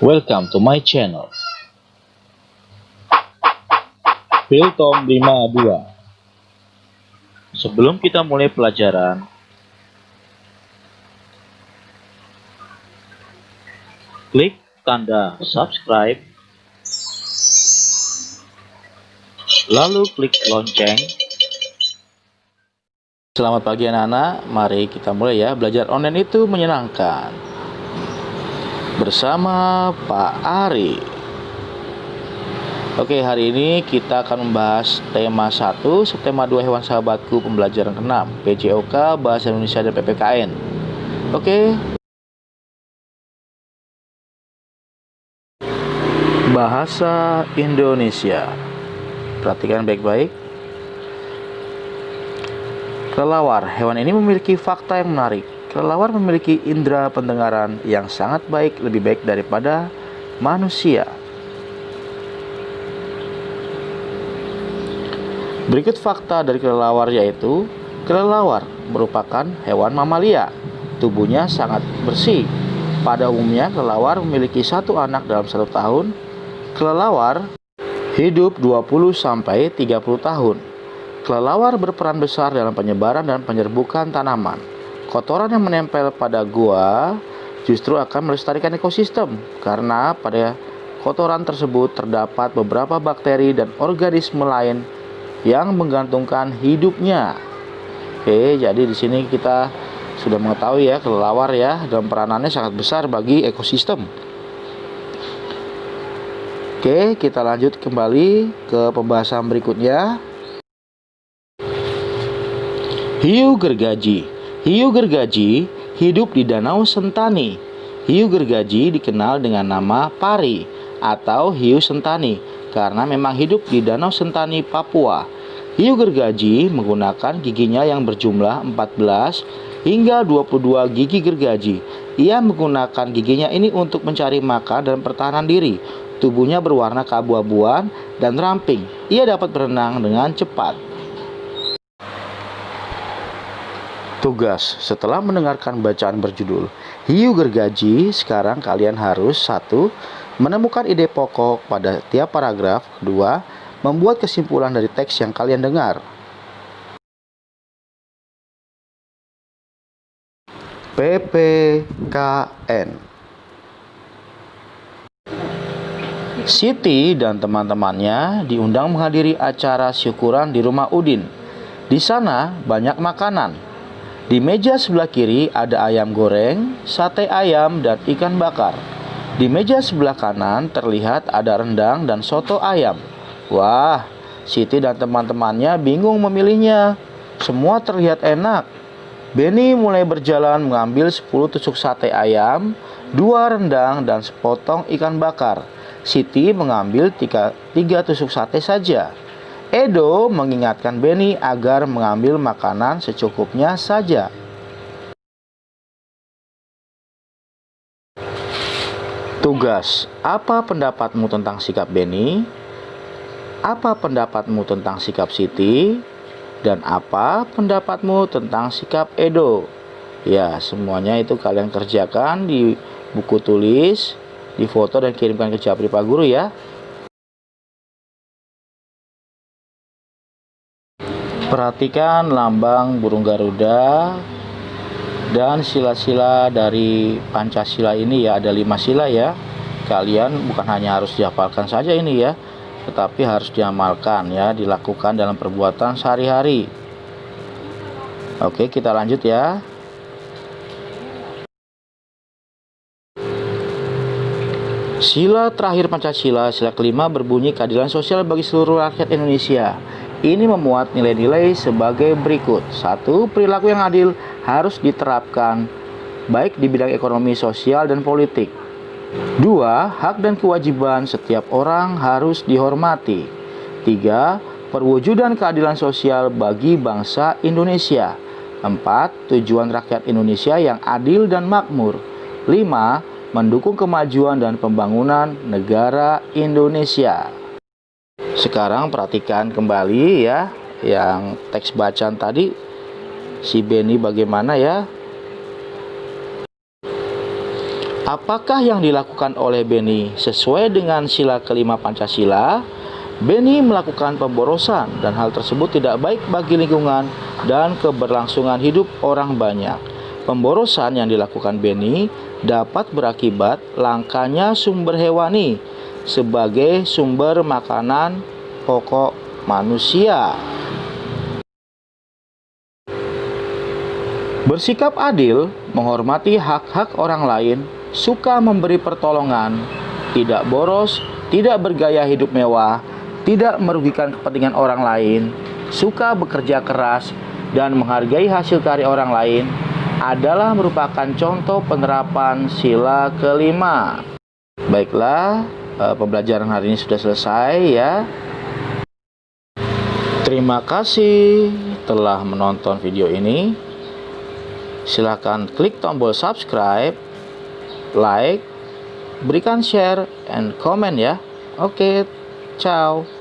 Welcome to my channel. Tom 52 Sebelum kita mulai pelajaran, klik tanda subscribe, lalu klik lonceng. Selamat pagi anak-anak, mari kita mulai ya. Belajar online itu menyenangkan. Bersama Pak Ari. Oke, hari ini kita akan membahas tema 1, subtema 2 hewan sahabatku pembelajaran ke-6, PJOK, Bahasa Indonesia dan PPKN. Oke. Bahasa Indonesia. Perhatikan baik-baik. Kelelawar, hewan ini memiliki fakta yang menarik. Kelelawar memiliki indera pendengaran yang sangat baik, lebih baik daripada manusia. Berikut fakta dari kelelawar yaitu kelelawar merupakan hewan mamalia. Tubuhnya sangat bersih. Pada umumnya kelelawar memiliki satu anak dalam satu tahun. Kelelawar hidup 20 sampai 30 tahun. Kelelawar berperan besar dalam penyebaran dan penyerbukan tanaman. Kotoran yang menempel pada gua justru akan melestarikan ekosistem karena pada kotoran tersebut terdapat beberapa bakteri dan organisme lain yang menggantungkan hidupnya. Oke, jadi di sini kita sudah mengetahui ya kelelawar ya dan peranannya sangat besar bagi ekosistem. Oke, kita lanjut kembali ke pembahasan berikutnya. Hiu gergaji. Hiu gergaji hidup di Danau Sentani. Hiu gergaji dikenal dengan nama pari atau hiu sentani karena memang hidup di Danau Sentani, Papua. Hiu gergaji menggunakan giginya yang berjumlah 14 hingga 22 gigi gergaji. Ia menggunakan giginya ini untuk mencari makan dan pertahanan diri. Tubuhnya berwarna keabu-abuan dan ramping. Ia dapat berenang dengan cepat. Tugas setelah mendengarkan bacaan berjudul Hiu Gergaji, sekarang kalian harus satu Menemukan ide pokok pada tiap paragraf. Kedua, membuat kesimpulan dari teks yang kalian dengar. PPKN Siti dan teman-temannya diundang menghadiri acara syukuran di rumah Udin. Di sana banyak makanan. Di meja sebelah kiri ada ayam goreng, sate ayam, dan ikan bakar. Di meja sebelah kanan terlihat ada rendang dan soto ayam. Wah, Siti dan teman-temannya bingung memilihnya. Semua terlihat enak. Benny mulai berjalan mengambil 10 tusuk sate ayam, dua rendang, dan sepotong ikan bakar. Siti mengambil tiga, tiga tusuk sate saja. Edo mengingatkan Benny agar mengambil makanan secukupnya saja. Tugas, apa pendapatmu tentang sikap Benny? Apa pendapatmu tentang sikap Siti? Dan apa pendapatmu tentang sikap Edo? Ya, semuanya itu kalian kerjakan di buku tulis, di foto dan kirimkan ke Japri Pak Guru ya. Perhatikan lambang burung Garuda dan sila-sila dari Pancasila ini ya. Ada lima sila ya. Kalian bukan hanya harus dihafalkan saja ini ya tetapi harus diamalkan ya dilakukan dalam perbuatan sehari-hari. Oke kita lanjut ya. Sila terakhir Pancasila, sila kelima berbunyi keadilan sosial bagi seluruh rakyat Indonesia. Ini memuat nilai-nilai sebagai berikut. Satu, perilaku yang adil harus diterapkan baik di bidang ekonomi, sosial, dan politik. Dua, hak dan kewajiban setiap orang harus dihormati. Tiga, perwujudan keadilan sosial bagi bangsa Indonesia. Empat, tujuan rakyat Indonesia yang adil dan makmur. Lima, mendukung kemajuan dan pembangunan negara Indonesia. Sekarang perhatikan kembali ya yang teks bacaan tadi si Benny bagaimana ya? Apakah yang dilakukan oleh Beni sesuai dengan sila kelima Pancasila? Beni melakukan pemborosan dan hal tersebut tidak baik bagi lingkungan dan keberlangsungan hidup orang banyak. Pemborosan yang dilakukan Beni dapat berakibat langkanya sumber hewani sebagai sumber makanan pokok manusia. Bersikap adil, menghormati hak-hak orang lain, suka memberi pertolongan, tidak boros, tidak bergaya hidup mewah, tidak merugikan kepentingan orang lain, suka bekerja keras, dan menghargai hasil karya orang lain adalah merupakan contoh penerapan sila kelima. Baiklah, eh, pembelajaran hari ini sudah selesai ya. Terima kasih telah menonton video ini. Silahkan klik tombol subscribe, like, berikan share, and comment ya. Oke, ciao.